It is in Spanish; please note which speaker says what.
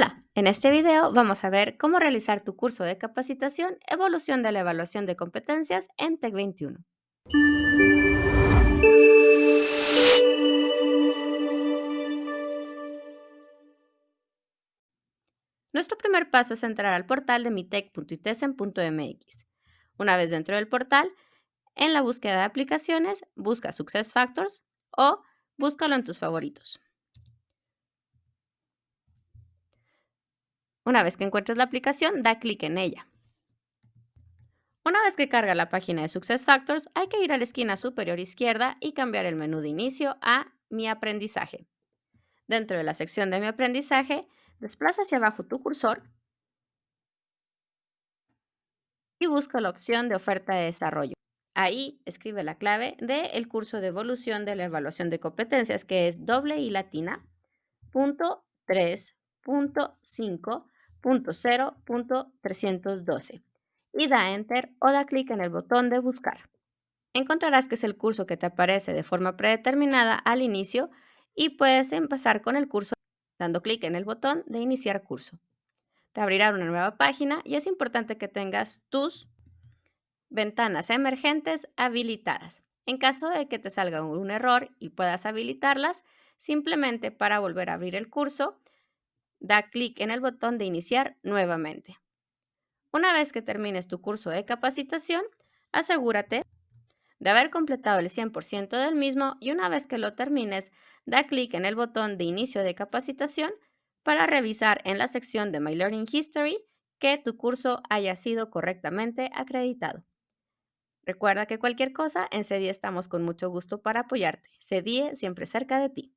Speaker 1: Hola, en este video vamos a ver cómo realizar tu curso de capacitación Evolución de la Evaluación de Competencias en TEC 21. Nuestro primer paso es entrar al portal de mitec.itesen.mx. Una vez dentro del portal, en la búsqueda de aplicaciones, busca SuccessFactors o búscalo en tus favoritos. Una vez que encuentres la aplicación, da clic en ella. Una vez que carga la página de SuccessFactors, hay que ir a la esquina superior izquierda y cambiar el menú de inicio a Mi aprendizaje. Dentro de la sección de Mi aprendizaje, desplaza hacia abajo tu cursor y busca la opción de oferta de desarrollo. Ahí escribe la clave del curso de evolución de la evaluación de competencias, que es doble y latina, punto 3.5.0.312 y da Enter o da clic en el botón de Buscar. Encontrarás que es el curso que te aparece de forma predeterminada al inicio y puedes empezar con el curso dando clic en el botón de Iniciar curso. Te abrirá una nueva página y es importante que tengas tus ventanas emergentes habilitadas. En caso de que te salga un error y puedas habilitarlas, simplemente para volver a abrir el curso, da clic en el botón de iniciar nuevamente. Una vez que termines tu curso de capacitación, asegúrate de haber completado el 100% del mismo y una vez que lo termines, da clic en el botón de inicio de capacitación para revisar en la sección de My Learning History que tu curso haya sido correctamente acreditado. Recuerda que cualquier cosa en CEDIE estamos con mucho gusto para apoyarte. CEDIE siempre cerca de ti.